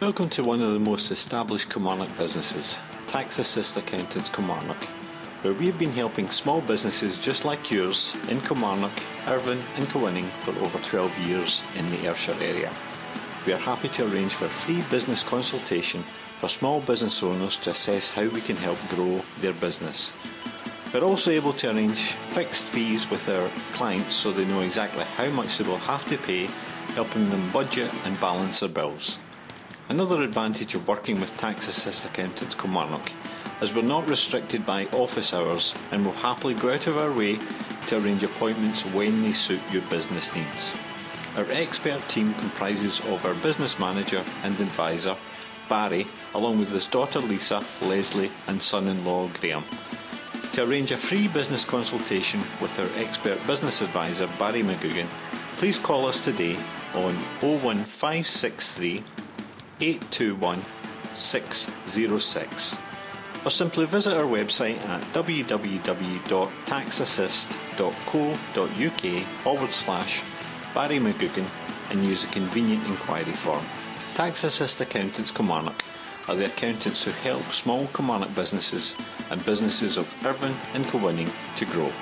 Welcome to one of the most established Kilmarnock businesses, Tax Assist Accountants Kilmarnock, where we've been helping small businesses just like yours in Kilmarnock, Irvine and Kilwinning for over 12 years in the Ayrshire area. We are happy to arrange for free business consultation for small business owners to assess how we can help grow their business. We're also able to arrange fixed fees with our clients so they know exactly how much they will have to pay, helping them budget and balance their bills. Another advantage of working with Tax Assist Accountants Kilmarnock is we're not restricted by office hours and will happily go out of our way to arrange appointments when they suit your business needs. Our expert team comprises of our business manager and advisor, Barry, along with his daughter Lisa, Leslie and son-in-law Graham. To arrange a free business consultation with our expert business advisor Barry McGugan, please call us today on 01563 821 606 or simply visit our website at www.taxassist.co.uk forward slash Barry McGugan and use the convenient inquiry form. Tax Assist Accountants Kilmarnock are the accountants who help small Kilmarnock businesses and businesses of Irvine and Kilwinning to grow.